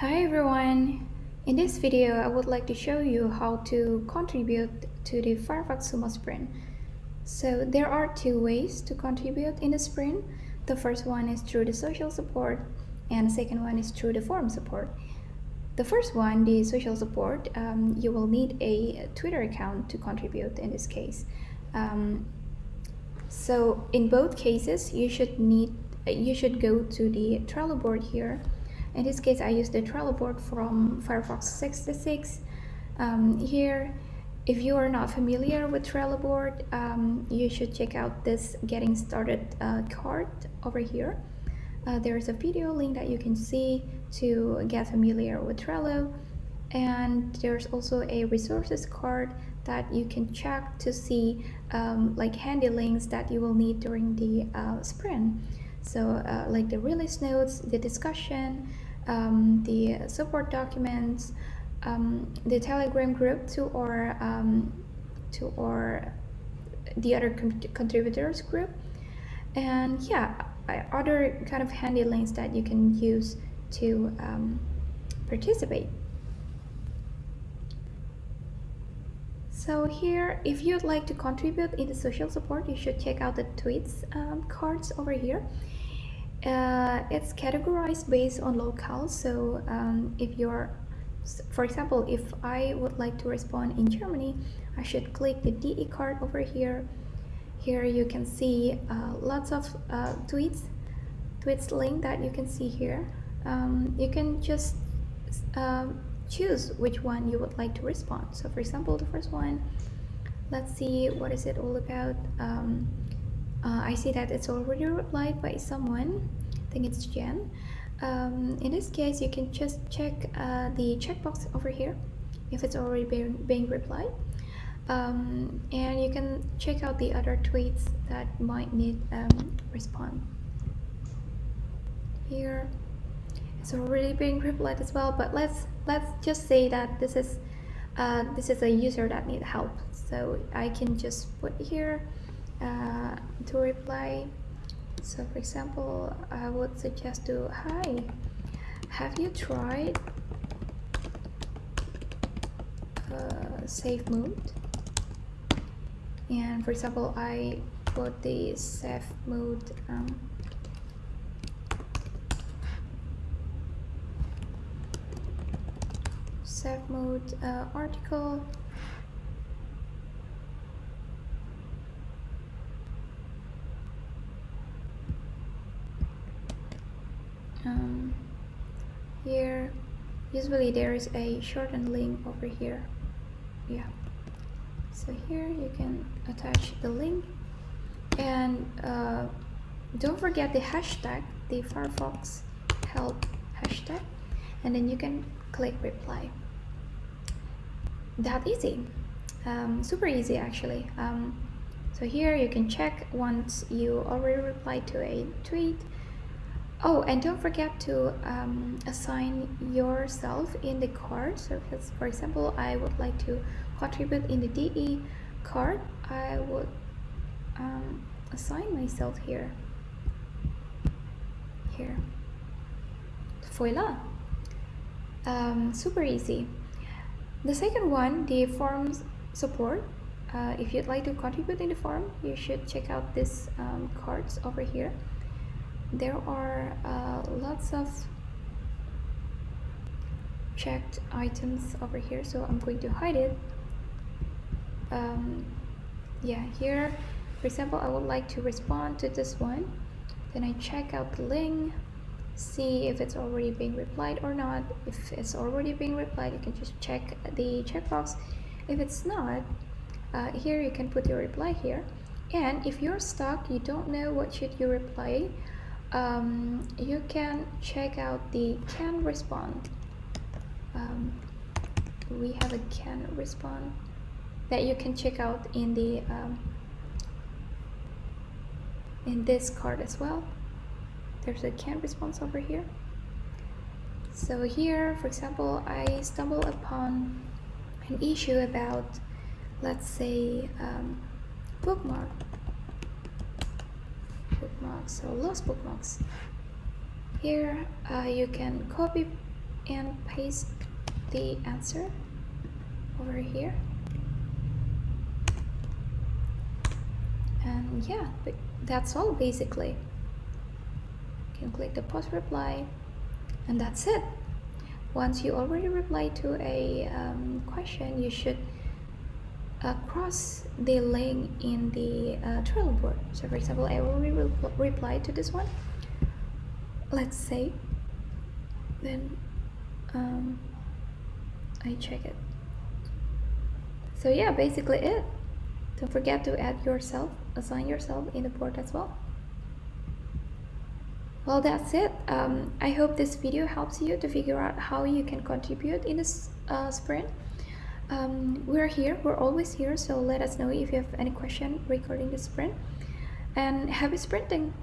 Hi everyone! In this video, I would like to show you how to contribute to the Firefox Sumo sprint. So there are two ways to contribute in the sprint. The first one is through the social support and the second one is through the forum support. The first one, the social support, um, you will need a Twitter account to contribute in this case. Um, so in both cases, you should need you should go to the Trello board here in this case, I use the Trello board from Firefox 66. Um, here, if you are not familiar with Trello board, um, you should check out this getting started uh, card over here. Uh, there's a video link that you can see to get familiar with Trello. And there's also a resources card that you can check to see um, like handy links that you will need during the uh, sprint. So uh, like the release notes, the discussion, um, the support documents, um, the Telegram group to our um, to our the other contributors group, and yeah, other kind of handy links that you can use to um, participate. So here, if you'd like to contribute in the social support, you should check out the tweets um, cards over here. Uh, it's categorized based on locale. So um, if you're, for example, if I would like to respond in Germany, I should click the DE card over here. Here you can see uh, lots of uh, tweets, tweets link that you can see here. Um, you can just um, choose which one you would like to respond. So for example, the first one, let's see what is it all about. Um, uh, I see that it's already replied by someone. I think it's Jen. Um, in this case you can just check uh, the checkbox over here if it's already being, being replied. Um, and you can check out the other tweets that might need um, respond. Here it's already being replied as well but let's let's just say that this is uh, this is a user that need help. So I can just put here uh, to reply. So for example I would suggest to hi have you tried uh, safe mode? And for example I put the safe mode um, safe mode uh, article um, here usually there is a shortened link over here. Yeah. So here you can attach the link. And uh, don't forget the hashtag the Firefox help hashtag. And then you can click reply. That easy. Um, super easy actually. Um, so here you can check once you already replied to a tweet Oh, and don't forget to um, assign yourself in the card. So, for example, I would like to contribute in the DE card. I would um, assign myself here. Here. Voila. Um, super easy. The second one, the forms support. Uh, if you'd like to contribute in the forum, you should check out these um, cards over here there are uh, lots of checked items over here so I'm going to hide it. Um, yeah here for example I would like to respond to this one. Then I check out the link see if it's already being replied or not. If it's already being replied you can just check the checkbox if it's not uh, here you can put your reply here. And if you're stuck you don't know what should you reply um, you can check out the can respond. Um, we have a can respond that you can check out in the um, in this card as well. There's a can response over here. So here for example I stumble upon an issue about let's say um, bookmark bookmarks so lost bookmarks. Here uh, you can copy and paste the answer over here. And yeah that's all basically. You can click the post reply and that's it. Once you already reply to a um, question you should uh, cross the link in the uh, Trello board. So for example I will re reply to this one. Let's say then um, I check it. So yeah basically it. Don't forget to add yourself assign yourself in the board as well. Well that's it. Um, I hope this video helps you to figure out how you can contribute in this uh, sprint um, we're here. We're always here so let us know if you have any question regarding the sprint. And happy sprinting